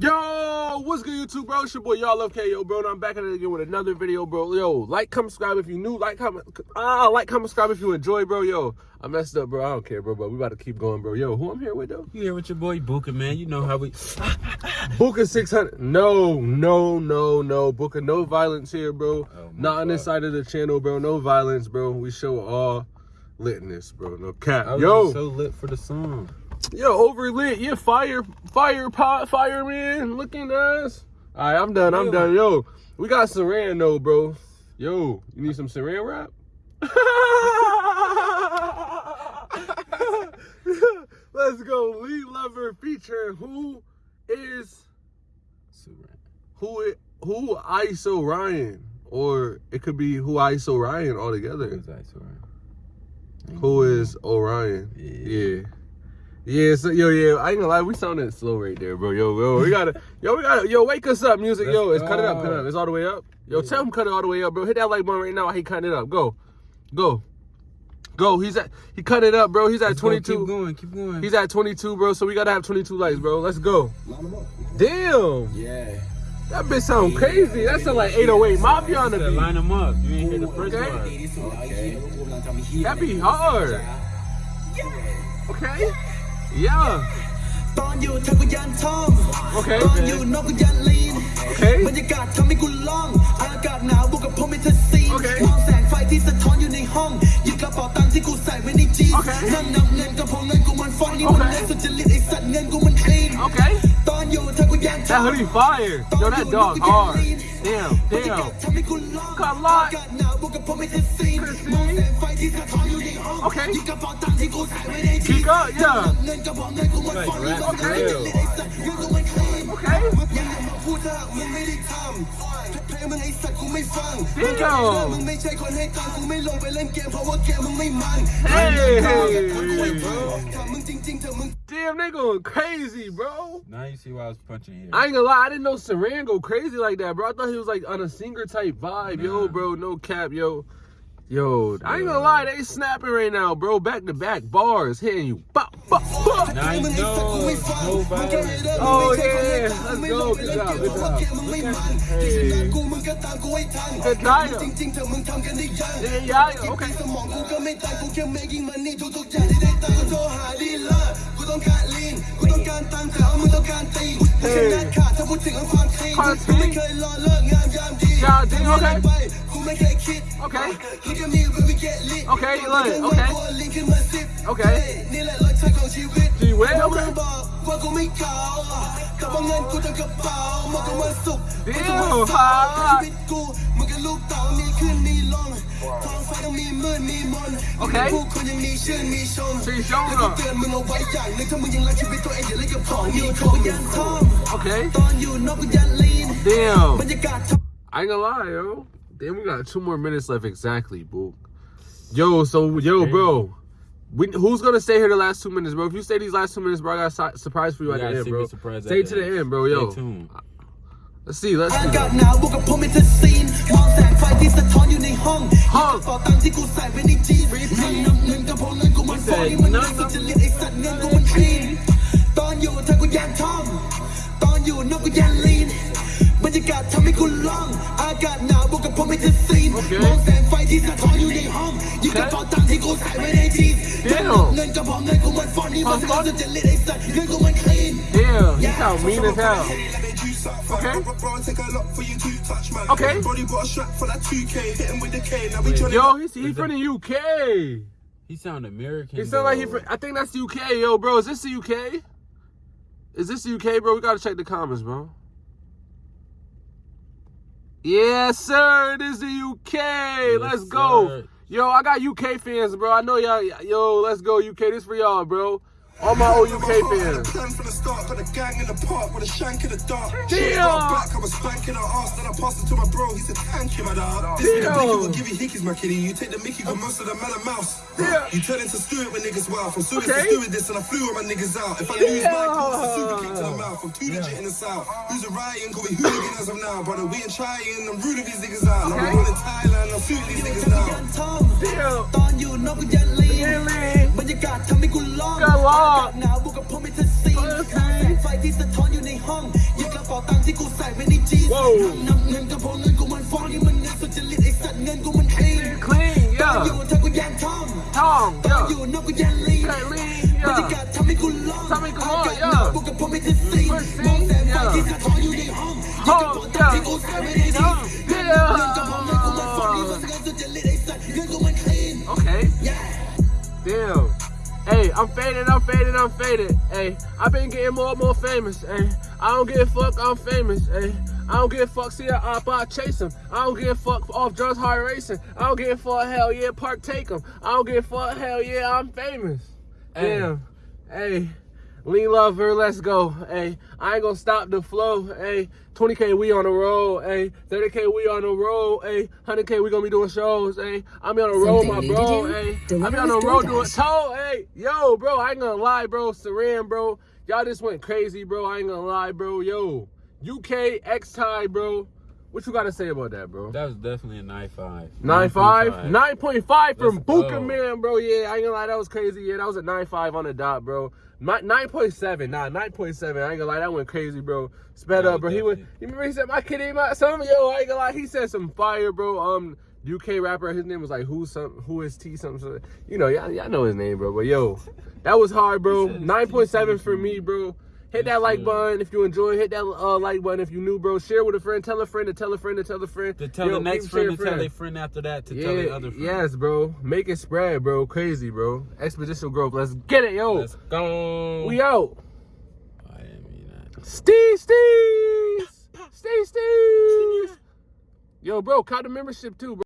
Yo, what's good, YouTube, bro? It's your boy, y'all love KO, bro. And I'm back at it again with another video, bro. Yo, like, comment, subscribe if you new. Like, comment, ah, like, comment, subscribe if you enjoy, bro. Yo, I messed up, bro. I don't care, bro. But we about to keep going, bro. Yo, who I'm here with, though? You here with your boy Booker, man. You know how we. Booker 600. No, no, no, no. Booker, no violence here, bro. Oh, Not on this side of the channel, bro. No violence, bro. We show all litness, bro. No cap. Yo. so lit for the song. Yo, overlit. Yeah, fire, fire pot, fireman looking ass. All right, I'm done. I'm Yo. done. Yo, we got Saran though, bro. Yo, you need some Saran wrap? Let's go. Lead lover featuring who is who i- who ISO Ryan, or it could be who ISO Ryan altogether. Who's that, Suran? Who is Orion? Yeah. Yeah. Yeah, so yo, yeah, I ain't gonna lie, we sounded slow right there, bro. Yo, yo, we gotta, yo, we gotta, yo, wake us up, music, yo, Let's it's cut it up, cut it up, it's all the way up. Yo, Yeah. tell him cut it all the way up, bro. Hit that like button right now. He cutting it up. Go, go, go. He's at, he cut it up, bro. He's at Let's go, 22. Keep going, keep going. He's at 22, bro. So we gotta have 22 likes, bro. Let's go. Damn, yeah. that bitch sound crazy. That sound like 808 Mafia on the Said, line beat. them up. You ain't hear the first Okay. one. That be hard. Okay. Yeah. ตอนอยู่เธอก็ยันท่อง Okay. ตอนอยู่นกก็ยันลีน Okay. บรรยากาศทำให้กูล่อง อากาศหนาวบวกกับผมเป็นเธอซีน Okay. มองแสงไฟที่สะท้อนอยู่ในห้องหยิบกระเป๋าตังค์ที่กูใส่ไว้ในจีน Okay. นั่งนับเงินก็เพราะเงินกูมันฟองนี่มัน Okay. เล่นสุดจริตไอ้สัตว์เงินกูมันคลีน Okay. ตอนอยู่เธอก็ยันท่อ That ง hoodie fire. Yo, that dog hard. Damn, บรรยากาศ damn. ทำให้กูล่อง Got a lot. อากาศหนาวบวกกับผมเป็นเธอซีน มองแสงไฟที่สะท้อน song? Okay. Kika, yeah. Bingo. Hey. Damn, they going crazy, bro. Now you see why I was punching here. I ain't gonna lie, I didn't know Saran go crazy like that, bro. I thought he was like on a singer type vibe, nah. yo, bro. No cap, yo. Yo, I ain't gonna lie, they snapping right now, bro. Back to back bars hitting you. Bop, bop, bop. Nice oh yeah, let's go. Good job, good job. Hey. Good diet. Yeah, yeah, yeah. Okay. Hey. Content. Yeah, okay. Okay. Okay. Okay. Okay. Okay. Okay. Okay. Okay. Okay. Okay. Okay. Okay, Okay. Okay. Okay. Okay. Okay. Okay. Okay. Okay. Okay. Okay. Okay. Okay. Okay. Okay. Okay. Okay. Okay. Damn. I ain't gonna Okay. Okay Damn, we got two more minutes left exactly, boo. Yo, so yo, bro. We, who's gonna stay here the last two minutes, bro? If you stay these last two minutes, bro, I got a si- surprise for you You at the gotta end, see bro. me surprised at Stay the to the end. end, bro. Stay Yo, tuned. let's see, let's อา see. กาศหนาวบวกกับผมเป็นเธอซีนมองแสงไฟที่สะท้อนอยู่ในห้อง ห้อง กระเป๋าตังค์ที่กูใส่ไว้ในจีนนั่งนับเงินก็เพราะเงินกูมันฟองนี่มันเล่นสุดจริตไอ้สัตว์เงินกูมันคลีนตอนอยู่เธอกูยันท่อง ตอนอยู่นกกูยันลีนบรรยากาศทำให้กูล่อง Okay. มองแสงไฟที่สะท้อนอยู่ในห้องหยิบกระเป๋าตังค์ที่กูใส่ไว้ในจีน Damn. นับเงินก็เพราะเงินกูมันฟองนี่มันเล่นสุดจริตไอ้สัตว์เงินกูมันคลีน Damn, he sound mean as hell. Okay. Okay. Yo, he's he from the UK. He sound American. He sound like he though. from. I think that's the UK, yo, bro. Is this the UK? Is this the UK, bro? We gotta check the comments, bro. Yes, sir. It is the UK. let's go. sir. Yo, I got UK fans, bro. I know y'all. Yo, let's go, UK. This for y'all, bro. All my OUK fans. Plan for the start, got a gang in the park with a shank in the dark. Damn. Back, I was spanking her ass, then I passed it to my bro. He said, "Thank you, my dog." This nigga Blinky will give you hickeys, my kitty. You take the Mickey for oh. most of the man and mouse. Yeah. You turn into Stuart when niggas wild. From Stuart okay. to Stuart this, and I flew all my niggas out. If I lose yeah. my course, a super kick to the mouth. I'm too yeah. legit in the south. Who's a Ryan? Call me hooligan as of now, brother. We ain't trying, I'm rude ruling these niggas out. Okay. I'm born in Thailand, I'm shooting these niggas now. Damn. ตอนอยู่นอกก็ยันลีนยันลีนบรรยากาศทำให้กูร้องก็ร้องอากาศหนาวบวกกับผมเป็นเธอซีนโอเคแสงไฟที่สะท้อนอยู่ในห้องหยิบกระตังค์ที่กูใส่ไว้ในจีน Whoa นับเงินก็พอเงินกูมันฟ้องนี่มันเงินสุจริตไอ้สัตว์เงินกูมันคลีน clean ตอน yeah อยู่เธอกูยังทอม Tom ตอน yeah อยู่นอกกูยังลีน Can't lean บรรยากา yeah ศทำให้กูร้อนทำให้กูร้อนอากาศ yeah หนาวกูกับผมไม่จะซีน We're มองแสงไฟ seeing, ที่ yeah สะท้อนอยู่ในห้องยิ่งกับปอตังค์ที่กูใส่ไว้ในจีนเงินก็พอเงินกูมันฟ้องนี่มันเงินสุจริตไอ้สัตว์เงินกูมันคลีน Okay yeah Damn. I'm faded, I'm faded, I'm faded. Hey, I've been getting more and more famous. Hey, I don't give a fuck, I'm famous. Hey, I don't give a fuck, see a op, I chase him. I don't give a fuck off drugs, hard racing. I don't give a fuck, hell yeah, park take him. I don't give a fuck, hell yeah, I'm famous. Damn. Hey, lean lover, let's go. Hey, I ain't gonna stop the flow. Hey, 20k we on the road. Hey, 30k we on the road. Hey, 100k we gonna be doing shows. Hey, I'm on the road, my bro. Hey, I be on the road doing toe. Hey, yo, bro, I ain't gonna lie, bro. Saran, bro, y'all just went crazy, bro. I ain't gonna lie, bro. Yo, UK X tie, bro. What you gotta say about that, bro? That was definitely a 9.5. 9.5? 9.5 from Buka. Man, bro. Yeah, I ain't gonna lie, that was crazy. Yeah, that was a 9.5 on the dot, bro. My, 9.7, nah, 9.7. I ain't gonna lie, that went crazy, bro. Sped That up, bro. He went, you remember he said, my kid ain't my son? Yo, I ain't gonna lie, he said some fire, bro. Um, UK rapper, his name was like, who's some, who is T something, something. You know, y'all, y'all know his name, bro. But yo, that was hard, bro. 9.7 for me, bro. Hit that like button if you enjoy. Hit that uh, like button if you new, bro. Share with a friend. Tell a friend to tell a friend to tell a friend. To tell Yo, the next friend to tell their friend after that to tell the other friend. Yes, bro. Make it spread, bro. Crazy, bro. Exponential growth. Let's get it, yo. Let's go. we out. I mean that. Steve, Steve. Steve, Steve. Yo, bro, count the membership too, bro.